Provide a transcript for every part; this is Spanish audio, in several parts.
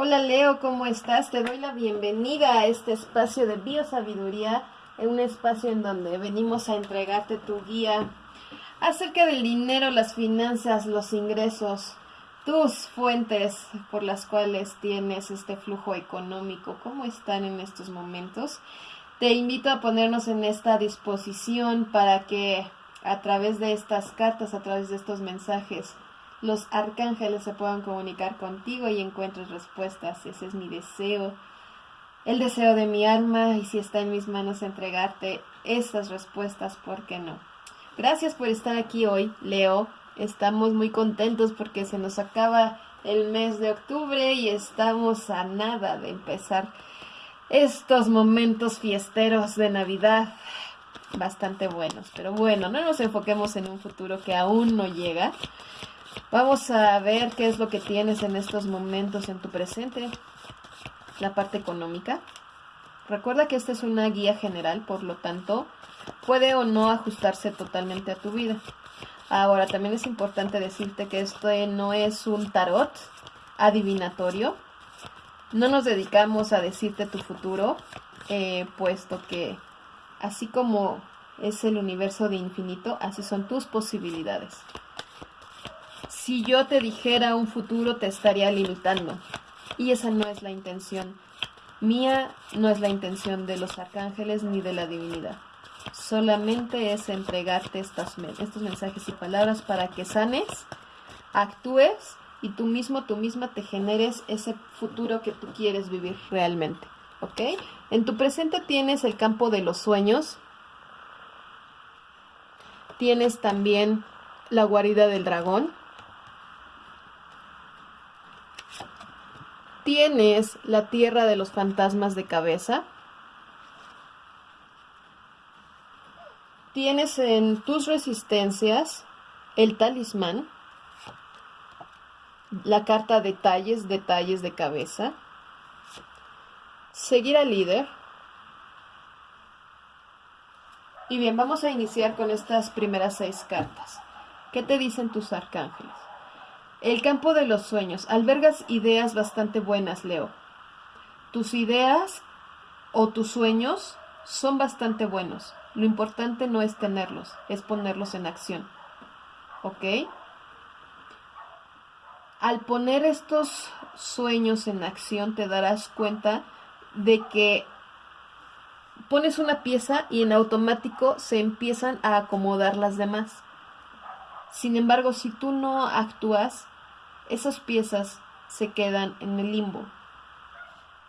Hola Leo, ¿cómo estás? Te doy la bienvenida a este espacio de biosabiduría, un espacio en donde venimos a entregarte tu guía acerca del dinero, las finanzas, los ingresos, tus fuentes por las cuales tienes este flujo económico, cómo están en estos momentos. Te invito a ponernos en esta disposición para que a través de estas cartas, a través de estos mensajes, los arcángeles se puedan comunicar contigo y encuentres respuestas. Ese es mi deseo, el deseo de mi alma y si está en mis manos entregarte estas respuestas, ¿por qué no? Gracias por estar aquí hoy, Leo. Estamos muy contentos porque se nos acaba el mes de octubre y estamos a nada de empezar estos momentos fiesteros de Navidad bastante buenos. Pero bueno, no nos enfoquemos en un futuro que aún no llega. Vamos a ver qué es lo que tienes en estos momentos en tu presente. La parte económica. Recuerda que esta es una guía general, por lo tanto, puede o no ajustarse totalmente a tu vida. Ahora, también es importante decirte que esto no es un tarot adivinatorio. No nos dedicamos a decirte tu futuro, eh, puesto que así como es el universo de infinito, así son tus posibilidades si yo te dijera un futuro te estaría limitando. Y esa no es la intención mía, no es la intención de los arcángeles ni de la divinidad. Solamente es entregarte estos mensajes y palabras para que sanes, actúes y tú mismo, tú misma te generes ese futuro que tú quieres vivir realmente. ¿Ok? En tu presente tienes el campo de los sueños. Tienes también la guarida del dragón. Tienes la tierra de los fantasmas de cabeza. Tienes en tus resistencias el talismán, la carta detalles, detalles de cabeza, seguir al líder. Y bien, vamos a iniciar con estas primeras seis cartas. ¿Qué te dicen tus arcángeles? El campo de los sueños. Albergas ideas bastante buenas, Leo. Tus ideas o tus sueños son bastante buenos. Lo importante no es tenerlos, es ponerlos en acción. ¿Ok? Al poner estos sueños en acción te darás cuenta de que pones una pieza y en automático se empiezan a acomodar las demás. Sin embargo, si tú no actúas, esas piezas se quedan en el limbo.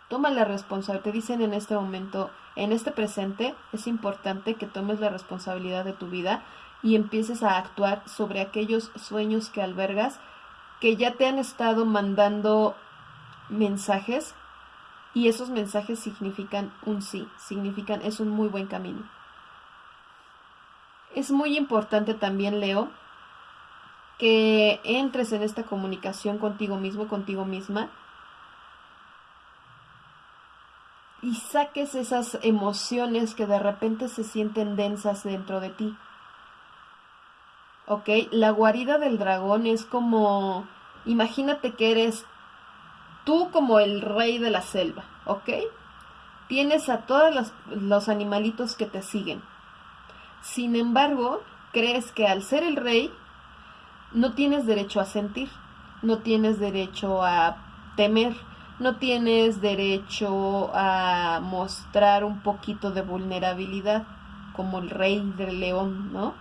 Toma la responsabilidad. Te dicen en este momento, en este presente, es importante que tomes la responsabilidad de tu vida y empieces a actuar sobre aquellos sueños que albergas que ya te han estado mandando mensajes y esos mensajes significan un sí, significan es un muy buen camino. Es muy importante también, Leo, que entres en esta comunicación contigo mismo, contigo misma, y saques esas emociones que de repente se sienten densas dentro de ti. ¿Ok? La guarida del dragón es como, imagínate que eres tú como el rey de la selva, ¿ok? Tienes a todos los animalitos que te siguen. Sin embargo, crees que al ser el rey no tienes derecho a sentir, no tienes derecho a temer, no tienes derecho a mostrar un poquito de vulnerabilidad, como el rey del león, ¿no?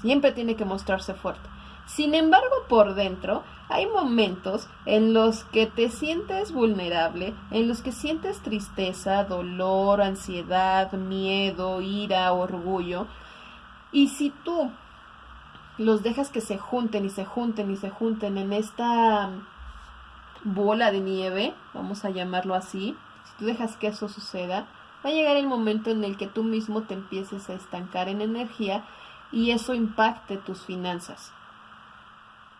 Siempre tiene que mostrarse fuerte. Sin embargo, por dentro hay momentos en los que te sientes vulnerable, en los que sientes tristeza, dolor, ansiedad, miedo, ira, orgullo. Y si tú los dejas que se junten y se junten y se junten en esta bola de nieve, vamos a llamarlo así, si tú dejas que eso suceda, va a llegar el momento en el que tú mismo te empieces a estancar en energía y eso impacte tus finanzas.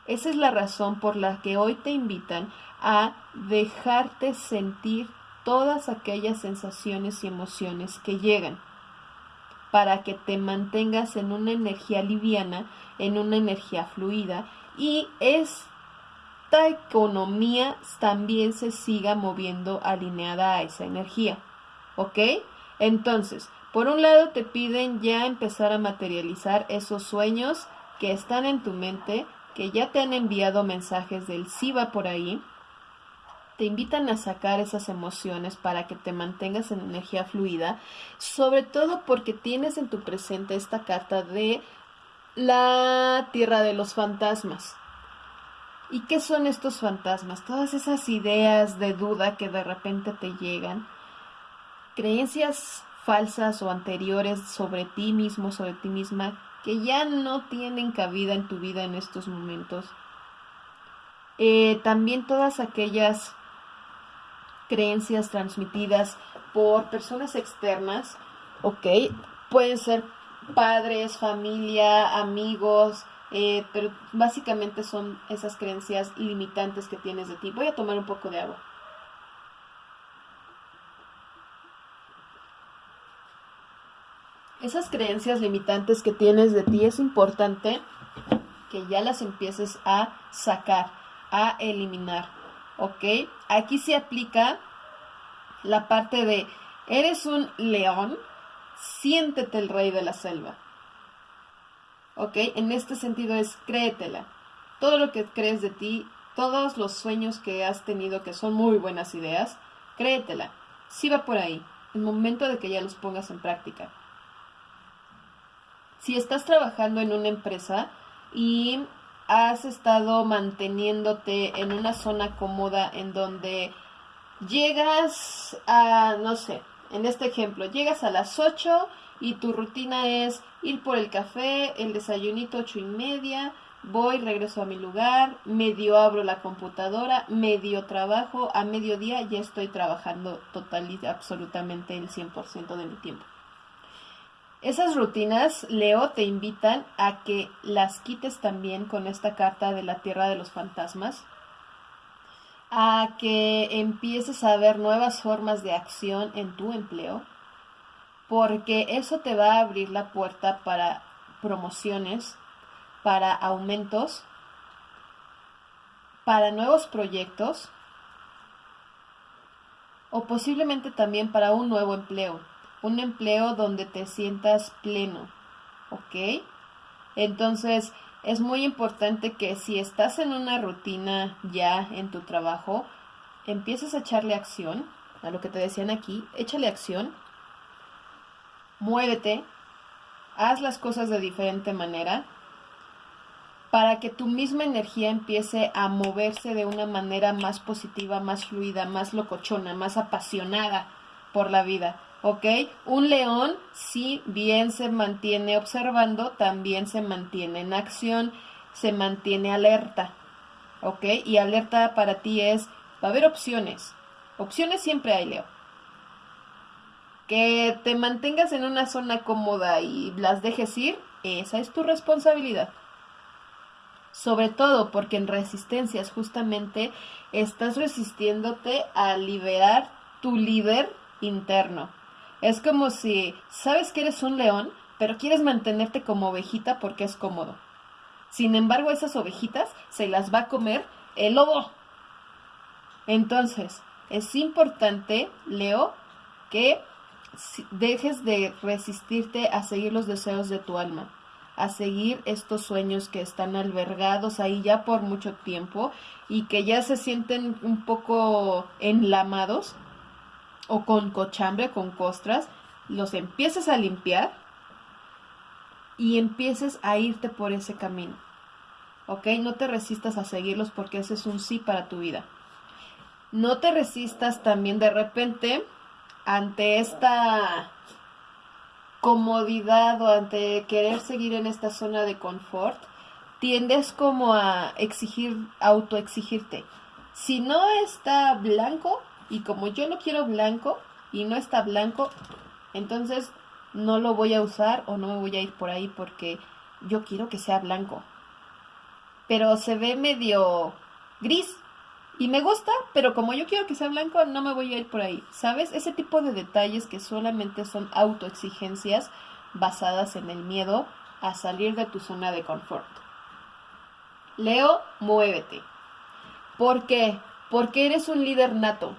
Esa es la razón por la que hoy te invitan a dejarte sentir todas aquellas sensaciones y emociones que llegan para que te mantengas en una energía liviana, en una energía fluida y es esta economía también se siga moviendo alineada a esa energía. ¿Ok? Entonces, por un lado te piden ya empezar a materializar esos sueños que están en tu mente, que ya te han enviado mensajes del SIVA por ahí. Te invitan a sacar esas emociones para que te mantengas en energía fluida, sobre todo porque tienes en tu presente esta carta de la tierra de los fantasmas. ¿Y qué son estos fantasmas? Todas esas ideas de duda que de repente te llegan, creencias falsas o anteriores sobre ti mismo, sobre ti misma, que ya no tienen cabida en tu vida en estos momentos. Eh, también todas aquellas creencias transmitidas por personas externas, ok, pueden ser padres, familia, amigos, eh, pero básicamente son esas creencias limitantes que tienes de ti. Voy a tomar un poco de agua. esas creencias limitantes que tienes de ti es importante que ya las empieces a sacar, a eliminar, ¿ok? Aquí se aplica la parte de, eres un león, siéntete el rey de la selva, ¿ok? En este sentido es, créetela. Todo lo que crees de ti, todos los sueños que has tenido que son muy buenas ideas, créetela. Sí va por ahí. El momento de que ya los pongas en práctica si estás trabajando en una empresa y has estado manteniéndote en una zona cómoda en donde llegas a, no sé, en este ejemplo, llegas a las 8 y tu rutina es ir por el café, el desayunito ocho y media, voy, regreso a mi lugar, medio abro la computadora, medio trabajo, a mediodía ya estoy trabajando total y absolutamente el 100% de mi tiempo. Esas rutinas, Leo, te invitan a que las quites también con esta carta de la Tierra de los Fantasmas, a que empieces a ver nuevas formas de acción en tu empleo, porque eso te va a abrir la puerta para promociones, para aumentos, para nuevos proyectos o posiblemente también para un nuevo empleo un empleo donde te sientas pleno, ¿ok? Entonces, es muy importante que si estás en una rutina ya en tu trabajo, empieces a echarle acción, a lo que te decían aquí, échale acción, muévete, haz las cosas de diferente manera, para que tu misma energía empiece a moverse de una manera más positiva, más fluida, más locochona, más apasionada por la vida. ¿Ok? Un león, si bien se mantiene observando, también se mantiene en acción, se mantiene alerta, ¿ok? Y alerta para ti es, va a haber opciones. Opciones siempre hay, Leo. Que te mantengas en una zona cómoda y las dejes ir, esa es tu responsabilidad. Sobre todo porque en resistencias justamente estás resistiéndote a liberar tu líder interno. Es como si sabes que eres un león, pero quieres mantenerte como ovejita porque es cómodo. Sin embargo, esas ovejitas se las va a comer el lobo. Entonces, es importante, Leo, que dejes de resistirte a seguir los deseos de tu alma, a seguir estos sueños que están albergados ahí ya por mucho tiempo y que ya se sienten un poco enlamados o con cochambre, con costras, los empieces a limpiar y empieces a irte por ese camino. ¿Ok? No te resistas a seguirlos porque ese es un sí para tu vida. No te resistas también de repente ante esta comodidad o ante querer seguir en esta zona de confort, tiendes como a exigir, autoexigirte. Si no está blanco, y como yo lo quiero blanco y no está blanco, entonces no lo voy a usar o no me voy a ir por ahí porque yo quiero que sea blanco. Pero se ve medio gris y me gusta, pero como yo quiero que sea blanco, no me voy a ir por ahí. ¿Sabes? Ese tipo de detalles que solamente son autoexigencias basadas en el miedo a salir de tu zona de confort. Leo, muévete. ¿Por qué? Porque eres un líder nato.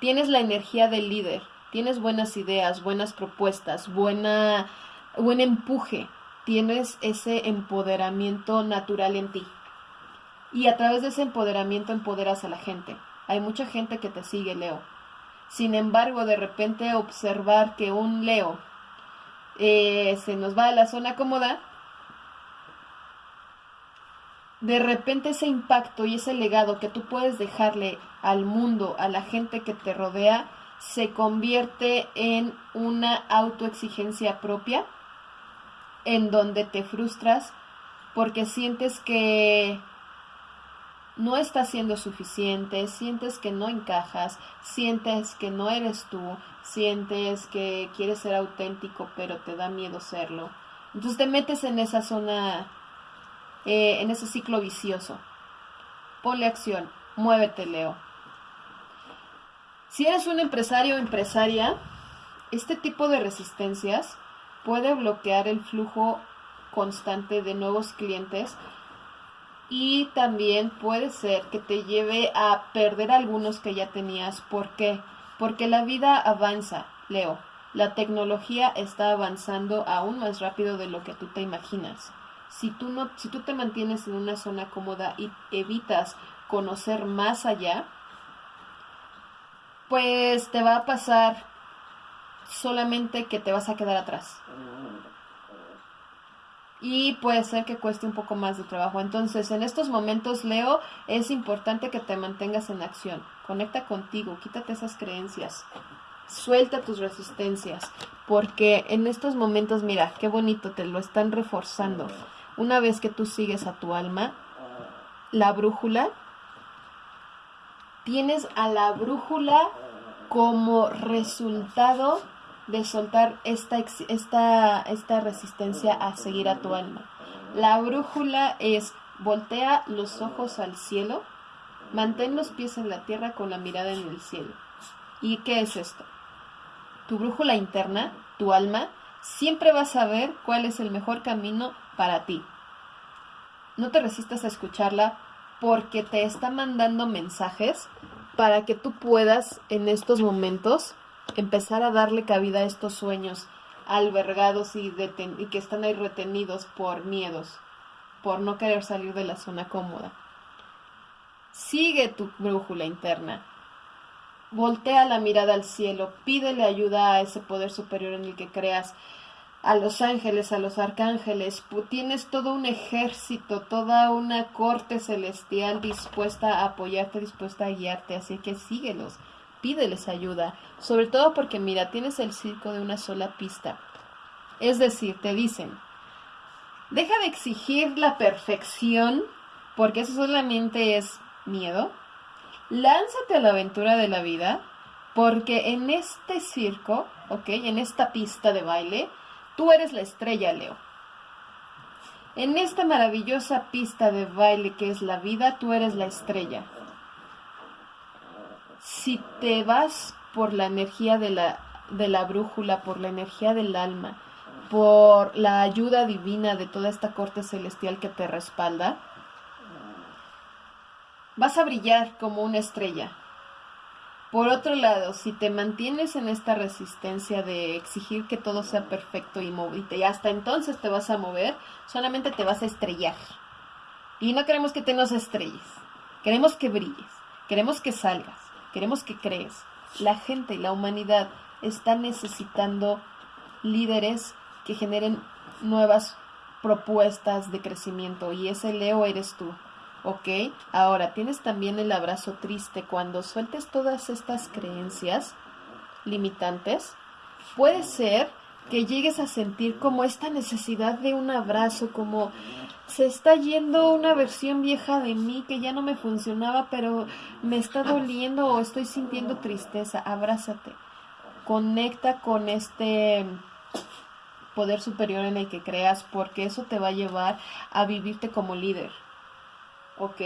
Tienes la energía del líder, tienes buenas ideas, buenas propuestas, buena, buen empuje, tienes ese empoderamiento natural en ti. Y a través de ese empoderamiento empoderas a la gente. Hay mucha gente que te sigue, Leo. Sin embargo, de repente observar que un Leo eh, se nos va a la zona cómoda, de repente ese impacto y ese legado que tú puedes dejarle al mundo, a la gente que te rodea, se convierte en una autoexigencia propia, en donde te frustras porque sientes que no estás siendo suficiente, sientes que no encajas, sientes que no eres tú, sientes que quieres ser auténtico pero te da miedo serlo. Entonces te metes en esa zona, eh, en ese ciclo vicioso. Ponle acción, muévete, Leo. Si eres un empresario o empresaria, este tipo de resistencias puede bloquear el flujo constante de nuevos clientes y también puede ser que te lleve a perder algunos que ya tenías. ¿Por qué? Porque la vida avanza, Leo. La tecnología está avanzando aún más rápido de lo que tú te imaginas. Si tú, no, si tú te mantienes en una zona cómoda y evitas conocer más allá, pues te va a pasar solamente que te vas a quedar atrás y puede ser que cueste un poco más de trabajo. Entonces, en estos momentos, Leo, es importante que te mantengas en acción. Conecta contigo, quítate esas creencias, suelta tus resistencias, porque en estos momentos, mira, qué bonito, te lo están reforzando. Una vez que tú sigues a tu alma, la brújula, tienes a la brújula como resultado de soltar esta, esta, esta resistencia a seguir a tu alma. La brújula es voltea los ojos al cielo, mantén los pies en la tierra con la mirada en el cielo. ¿Y qué es esto? Tu brújula interna, tu alma, siempre va a saber cuál es el mejor camino para ti. No te resistas a escucharla porque te está mandando mensajes para que tú puedas en estos momentos empezar a darle cabida a estos sueños albergados y que están ahí retenidos por miedos, por no querer salir de la zona cómoda. Sigue tu brújula interna. Voltea la mirada al cielo, pídele ayuda a ese poder superior en el que creas, a los ángeles, a los arcángeles. Tienes todo un ejército, toda una corte celestial dispuesta a apoyarte, dispuesta a guiarte, así que síguelos pídeles ayuda, sobre todo porque mira, tienes el circo de una sola pista. Es decir, te dicen, deja de exigir la perfección, porque eso solamente es miedo. Lánzate a la aventura de la vida, porque en este circo, ok, en esta pista de baile, tú eres la estrella, Leo. En esta maravillosa pista de baile que es la vida, tú eres la estrella si te vas por la energía de la, de la brújula, por la energía del alma, por la ayuda divina de toda esta corte celestial que te respalda, vas a brillar como una estrella. Por otro lado, si te mantienes en esta resistencia de exigir que todo sea perfecto y movite, y hasta entonces te vas a mover, solamente te vas a estrellar. Y no queremos que te nos estrelles, queremos que brilles, queremos que salgas. Queremos que crees. La gente y la humanidad está necesitando líderes que generen nuevas propuestas de crecimiento y ese Leo eres tú. ¿Ok? Ahora, tienes también el abrazo triste. Cuando sueltes todas estas creencias limitantes, puede ser que llegues a sentir como esta necesidad de un abrazo, como se está yendo una versión vieja de mí que ya no me funcionaba, pero me está doliendo o estoy sintiendo tristeza. Abrázate. Conecta con este poder superior en el que creas, porque eso te va a llevar a vivirte como líder. ¿Ok?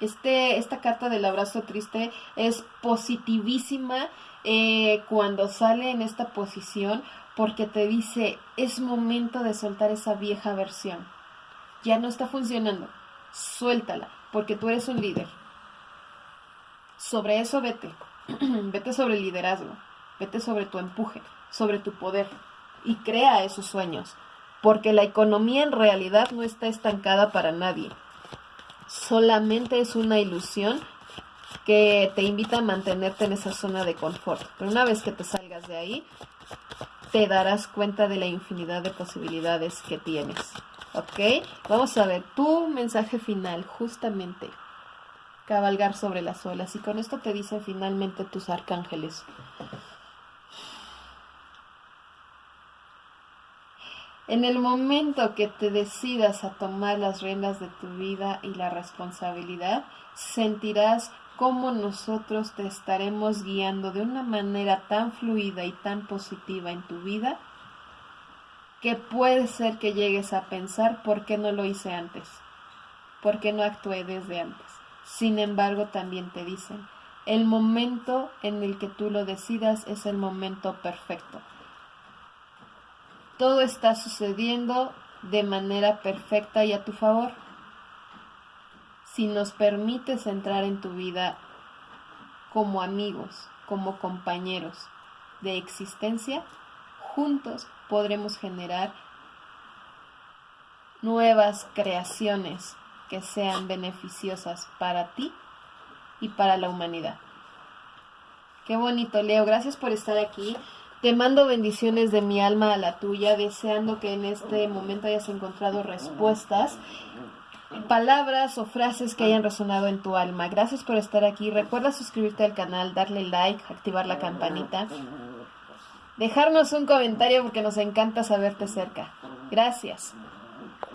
Este, esta carta del abrazo triste es positivísima eh, cuando sale en esta posición porque te dice es momento de soltar esa vieja versión ya no está funcionando, suéltala, porque tú eres un líder. Sobre eso vete. vete sobre el liderazgo. Vete sobre tu empuje, sobre tu poder. Y crea esos sueños. Porque la economía en realidad no está estancada para nadie. Solamente es una ilusión que te invita a mantenerte en esa zona de confort. Pero una vez que te salgas de ahí, te darás cuenta de la infinidad de posibilidades que tienes. ¿Ok? Vamos a ver tu mensaje final, justamente. Cabalgar sobre las olas. Y con esto te dicen finalmente tus arcángeles. En el momento que te decidas a tomar las riendas de tu vida y la responsabilidad, sentirás cómo nosotros te estaremos guiando de una manera tan fluida y tan positiva en tu vida que puede ser que llegues a pensar por qué no lo hice antes, por qué no actué desde antes. Sin embargo, también te dicen, el momento en el que tú lo decidas es el momento perfecto. Todo está sucediendo de manera perfecta y a tu favor si nos permites entrar en tu vida como amigos, como compañeros de existencia, juntos podremos generar nuevas creaciones que sean beneficiosas para ti y para la humanidad. Qué bonito, Leo. Gracias por estar aquí. Te mando bendiciones de mi alma a la tuya, deseando que en este momento hayas encontrado respuestas palabras o frases que hayan resonado en tu alma. Gracias por estar aquí. Recuerda suscribirte al canal, darle like, activar la campanita. Dejarnos un comentario porque nos encanta saberte cerca. Gracias.